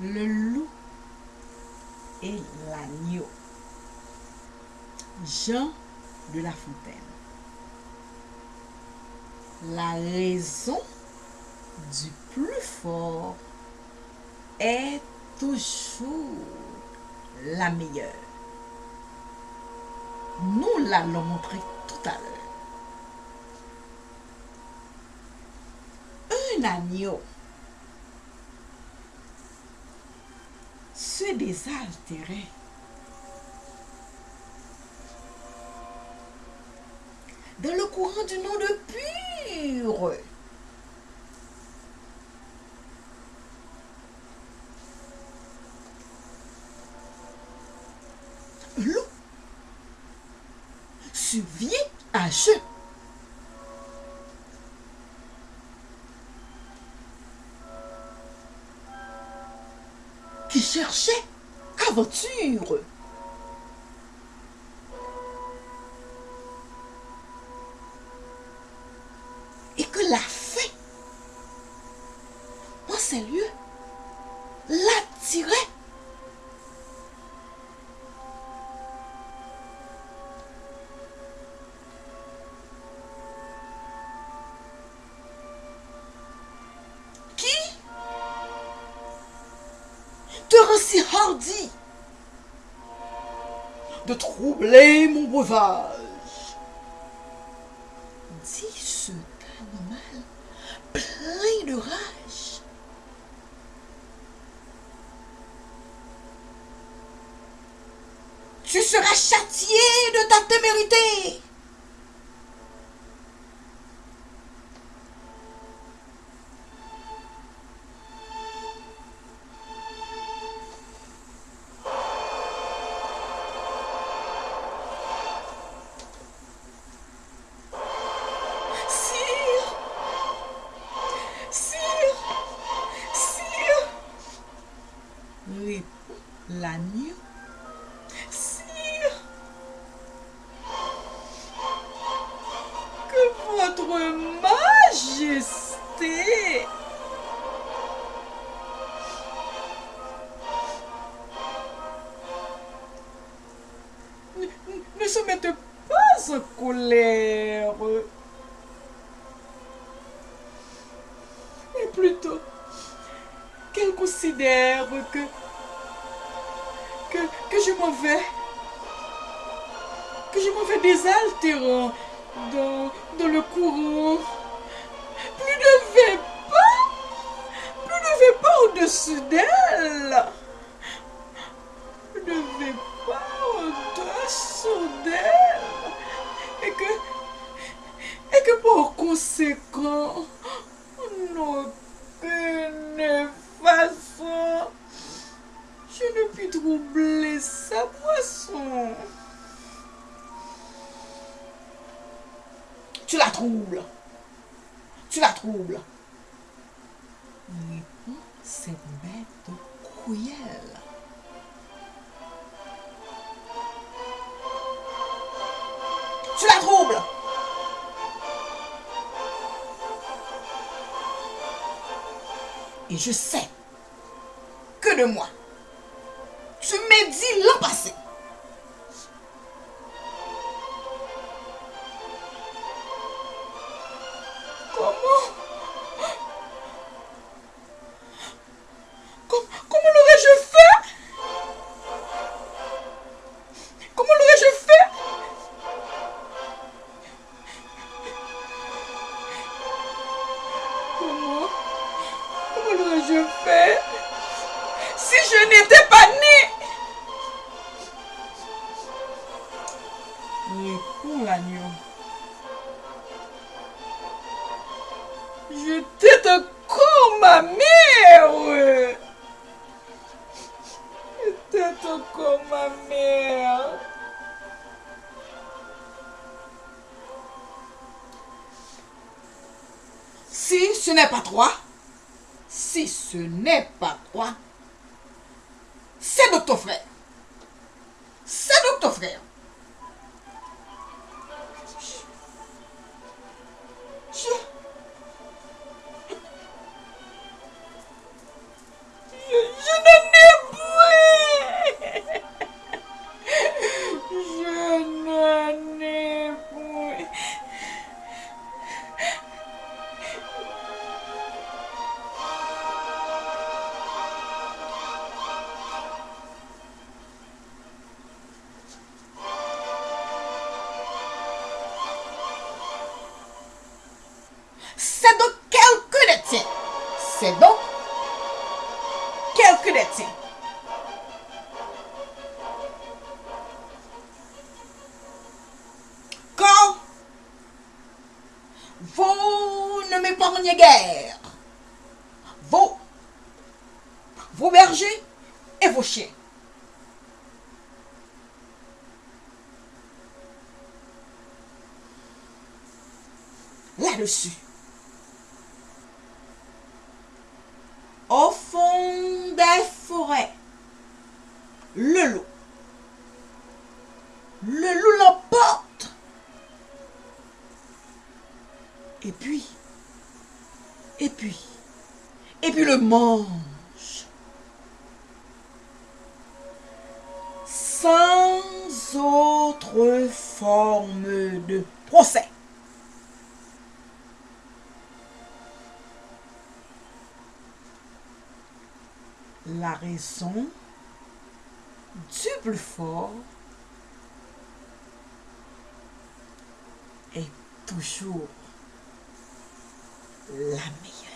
le loup et l'agneau. Jean de La Fontaine. La raison du plus fort est toujours la meilleure. Nous l'allons montrer tout à l'heure. Un agneau se désaltérait dans le courant du nom de pur. L'eau survient à jeu. Qui cherchait aventure. Te rend si hardi de troubler mon breuvage dit ce animal plein de rage. Tu seras châtié de ta témérité. L'agneau. Sire, que votre majesté ne, ne se mette pas en colère. mais plutôt qu'elle considère que, que, je m'en vais, que je m'en vais désaltérant dans, dans le courant. Plus ne vais pas, plus vais pas au-dessus d'elle. Plus ne vais pas au-dessous d'elle. Et que, et que par conséquent, en aucune façon, je ne puis troubler sa boisson. Tu la troubles. Tu la troubles. Répond cette bête cruelle. Tu la troubles. Et je sais que de moi, fume di l'an pase. Koman? Koman l'ore je fè? Koman l'ore je fè? Koman? Koman l'ore je fè? Si je n'étais pas née né Répond l'agneau. J'étais encore ma mère. J'étais encore ma mère. Si ce n'est pas toi, si ce n'est pas toi, c'est de ton frère. C'est de ton frère. C'est donc quelques des tiens. Quand vous ne m'épargnez guère, vos, vos bergers et vos chiens. Là-dessus, au fond des forêts, le loup, le loup l'emporte. Et puis, et puis, et puis le mange. Sans autre forme de procès. La raison du plus fort est toujours la meilleure.